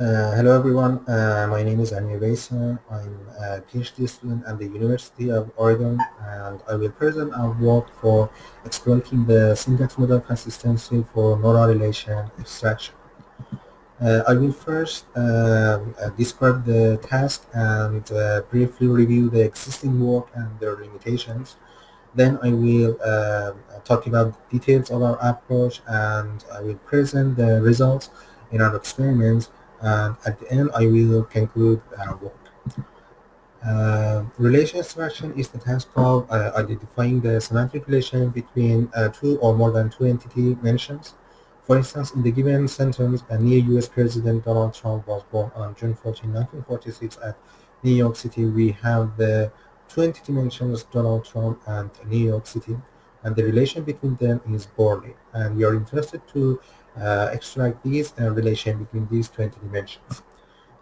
Uh, hello everyone, uh, my name is Amir Besa. I'm a PhD student at the University of Oregon and I will present our work for exploiting the syntax model consistency for neural relation extraction. Uh, I will first um, uh, describe the task and uh, briefly review the existing work and their limitations. Then I will um, talk about details of our approach and I will present the results in our experiments and at the end I will conclude our work. Uh, relation extraction is the task of uh, identifying the semantic relation between uh, two or more than two entity mentions. For instance, in the given sentence, a new U.S. President Donald Trump was born on June 14, 1946 at New York City. We have the two entity mentions, Donald Trump and New York City, and the relation between them is Borley. And we are interested to uh, extract these uh, relation between these 20 dimensions.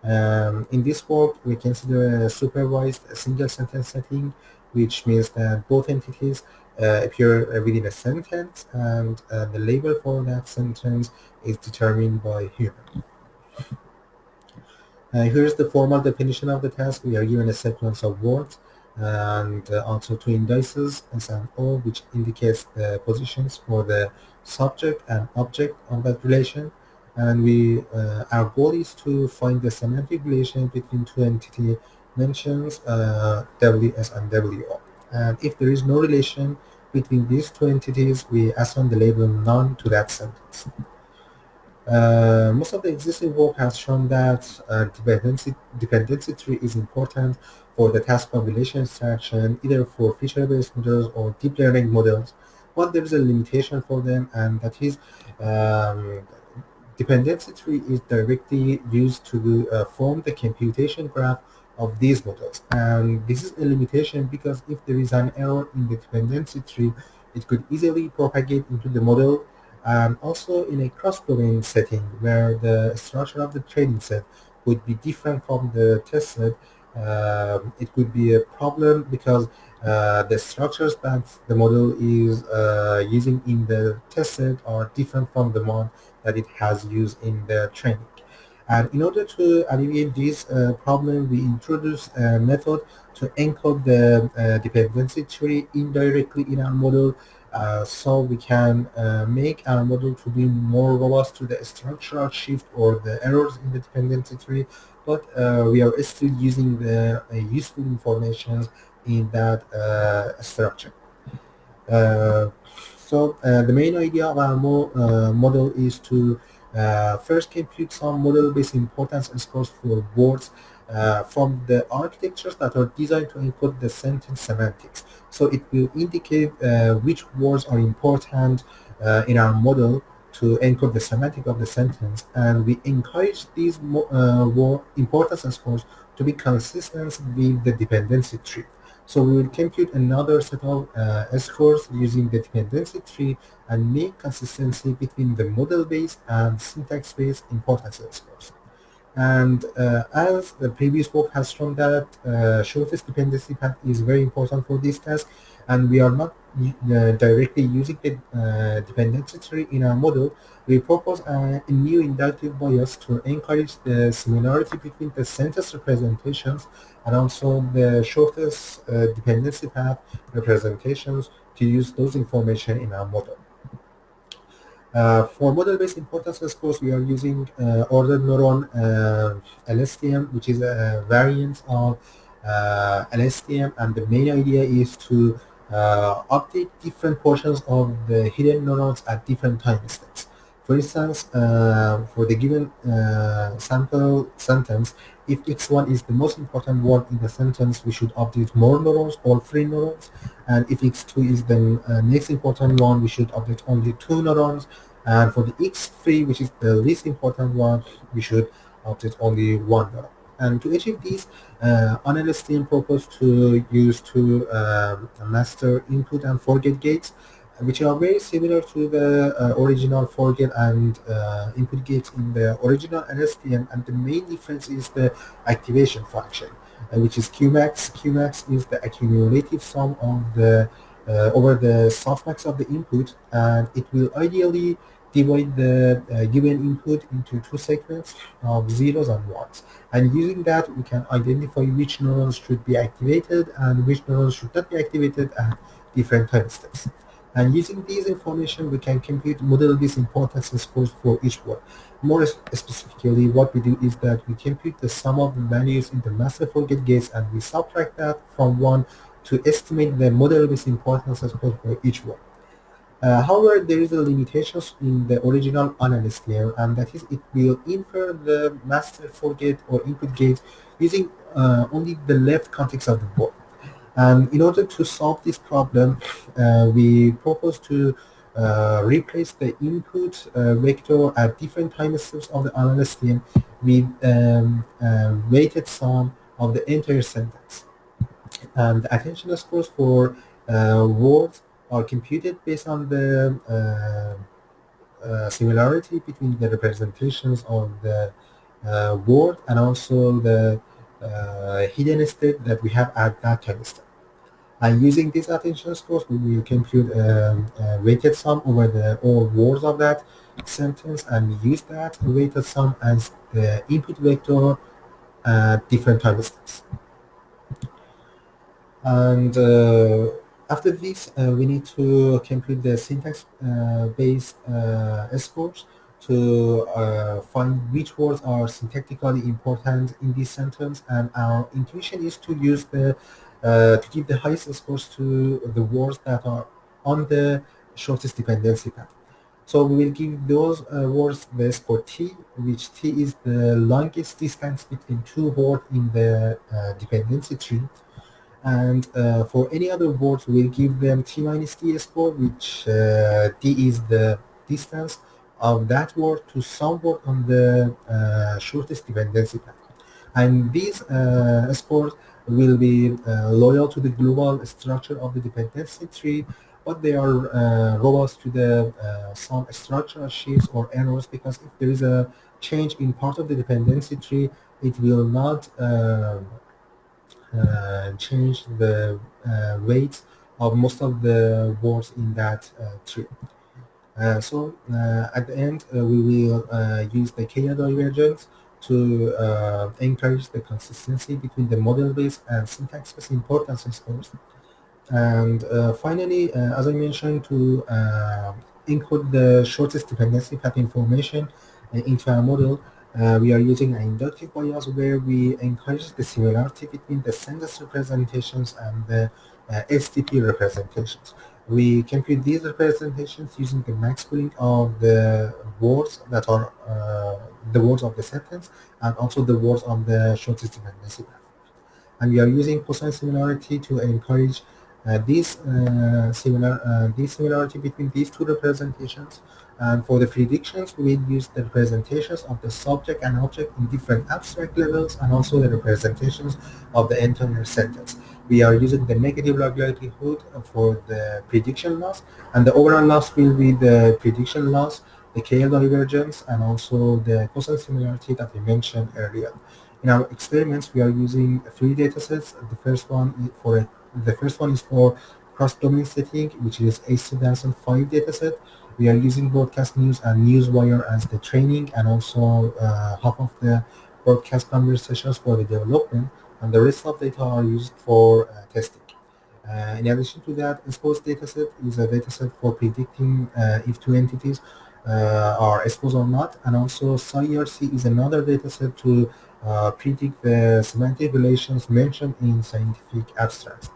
Um, in this work, we consider a supervised single sentence setting, which means that both entities uh, appear within a sentence and uh, the label for that sentence is determined by human. Uh, here's the formal definition of the task. We are given a sequence of words and uh, also two indices S and O, which indicates the positions for the subject and object of that relation. And we, uh, our goal is to find the semantic relation between two entity mentions, uh, WS and WO. And if there is no relation between these two entities, we assign the label none to that sentence. Uh, most of the existing work has shown that uh, dependency, dependency tree is important for the task of relation extraction, either for feature-based models or deep learning models, but there is a limitation for them, and that is um, dependency tree is directly used to uh, form the computation graph of these models. And this is a limitation because if there is an error in the dependency tree, it could easily propagate into the model and also in a cross-domain setting where the structure of the training set would be different from the test set, um, it could be a problem because uh, the structures that the model is uh, using in the test set are different from the one that it has used in the training. And in order to alleviate this uh, problem, we introduced a method to encode the uh, dependency tree indirectly in our model uh, so we can uh, make our model to be more robust to the structural shift or the errors in the dependency tree, but uh, we are still using the uh, useful information in that uh, structure. so the main idea of our mo model is to first compute some model-based importance scores for words uh, from the architectures that are designed to encode the sentence semantics. So it will indicate uh, which words are important uh, in our model to encode the semantic of the sentence and we encourage these uh, importance scores to be consistent with the dependency tree. So we will compute another set of uh, scores using the dependency tree and make consistency between the model-based and syntax-based importance scores. And uh, as the previous work has shown that uh, shortest dependency path is very important for this task, and we are not uh, directly using the uh, dependency tree in our model, we propose a, new inductive bias to encourage the similarity between the sentence representations and also the shortest uh, dependency path representations to use those information in our model. Uh, for model-based importance scores, we are using uh, ordered neuron uh, LSTM, which is a variant of LSTM, and the main idea is to update different portions of the hidden neurons at different time steps. For instance, uh, for the given sample sentence, if x1 is the most important word in the sentence, we should update more neurons, all three neurons. And if x2 is the next important one, we should update only two neurons. And for the X3, which is the least important one, we should update only one neuron. And to achieve this, uh, ON-LSTM proposed to use two um, master input and forget gates, which are very similar to the uh, original forget and uh, input gates in the original LSTM. And the main difference is the activation function, uh, which is cumax. cumax is the accumulative sum of the uh, over the softmax of the input, and it will ideally divide the uh, given input into two segments of zeros and ones. And using that, we can identify which neurons should be activated and which neurons should not be activated at different time steps. And using these information, we can compute model-based importance scores for each word. More specifically, what we do is that we compute the sum of the values in the master forget gates and we subtract that from 1 to estimate the model-based importance scores for each word. Uh, however, there is a limitation in the original ON-LSTM layer, and that is it will infer the master forget or input gate using uh, only the left context of the board. And in order to solve this problem, uh, we propose to uh, replace the input uh, vector at different time steps of the ON-LSTM with um, weighted sum of the entire sentence. And the attention scores for uh, words are computed based on the uh, uh, similarity between the representations of the uh, word and also the hidden state that we have at that time step. And using these attention scores, we compute um, a weighted sum over the all words of that sentence and use that weighted sum as the input vector at different time steps. And uh, after this, uh, we need to compute the syntax-based uh, uh, scores to uh, find which words are syntactically important in this sentence. And our intuition is to use the uh, to give the highest scores to the words that are on the shortest dependency path. So we will give those uh, words the score t, which t is the longest distance between two words in the uh, dependency tree and uh, for any other words we'll give them t minus t score which uh, t is the distance of that word to some word on the uh, shortest dependency path and these uh, scores will be uh, loyal to the global structure of the dependency tree but they are uh, robust to the some structural shifts or errors because if there is a change in part of the dependency tree it will not uh, change the uh, weight of most of the words in that uh, tree. Uh, so uh, at the end, uh, we will use the KL divergence to uh, encourage the consistency between the model-based and syntax-based importance scores. And uh, finally, uh, as I mentioned, to include the shortest dependency path information into our model, uh, we are using an inductive bias where we encourage the similarity between the sentence representations and the uh, SDP representations. We compute these representations using the max pooling of the words that are uh, the words of the sentence and also the words on the shortest dependency path. And we are using cosine similarity to encourage uh, this uh, similar uh, this similarity between these two representations and for the predictions, we will use the representations of the subject and object in different abstract levels and also the representations of the entire sentence. We are using the negative log likelihood for the prediction loss and the overall loss will be the prediction loss, the KL divergence and also the cosine similarity that I mentioned earlier. In our experiments, we are using three datasets. The first one for the first one is for cross-domain setting, which is a 2005 dataset we are using broadcast news and newswire as the training and also uh, half of the broadcast conversations for the development and the rest of data are used for uh, testing. Uh, in addition to that, SPOUSE dataset is a dataset for predicting uh, if two entities are exposed or not and also SciERC is another dataset to uh, predict the semantic relations mentioned in scientific abstracts.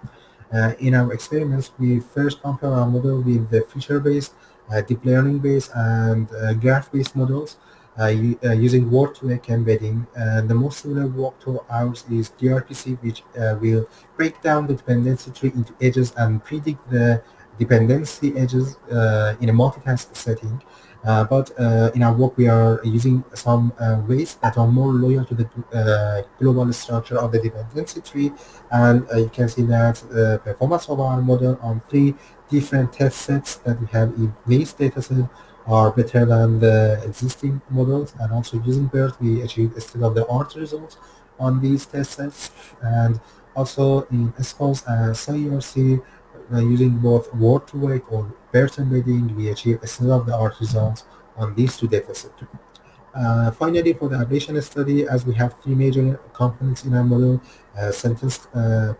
in our experiments, we first compare our model with the feature-based uh, deep learning-based and uh, graph-based models uh, using word-to-vec embedding. And the most similar work to ours is DRPC, which will break down the dependency tree into edges and predict the dependency edges in a multitask setting. Uh, but uh, in our work, we are using some uh, ways that are more loyal to the global structure of the dependency tree. And you can see that the performance of our model on three different test sets that we have in this dataset are better than the existing models. And also using BERT, we achieved state-of-the-art results on these test sets. And also in SPOUSE and SciERC, uh, using both word-to-vec or BERT embedding, we achieve a state-of-the-art results on these two datasets. Uh, finally, for the ablation study, as we have three major components in our model, uh, sentence uh,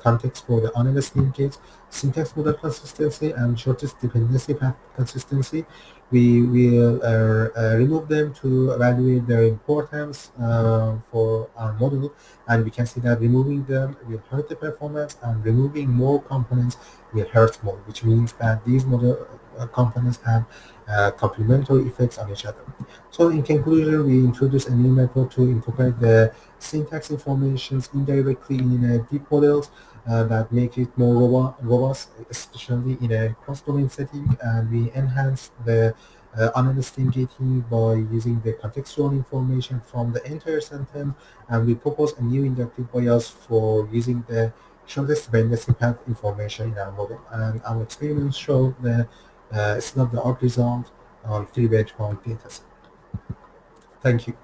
context for the unaliased linkage, syntax model consistency, and shortest dependency path consistency, we will uh, uh, remove them to evaluate their importance uh, for our model. And we can see that removing them will hurt the performance and removing more components will hurt more, which means that these model components have uh, complementary effects on each other. So in conclusion, we introduce a new method to incorporate the syntax informations indirectly in uh, deep models uh, that make it more robust, especially in a cross-domain setting, and we enhance the uh, gating by using the contextual information from the entire sentence, and we propose a new inductive bias for using the shortest dependency path information in our model. And our experiments show uh, Uh, it's not the art result on three uh, benchmark dataset. Thank you.